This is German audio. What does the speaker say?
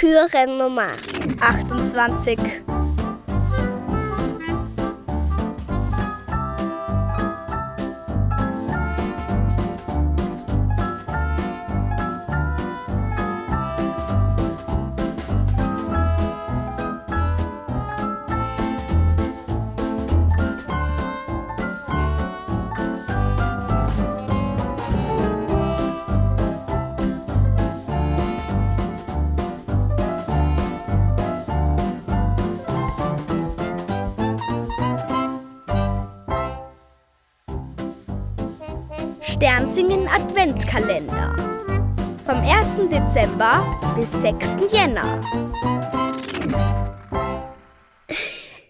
Türe Nummer 28. Sternsingen Adventkalender. Vom 1. Dezember bis 6. Jänner.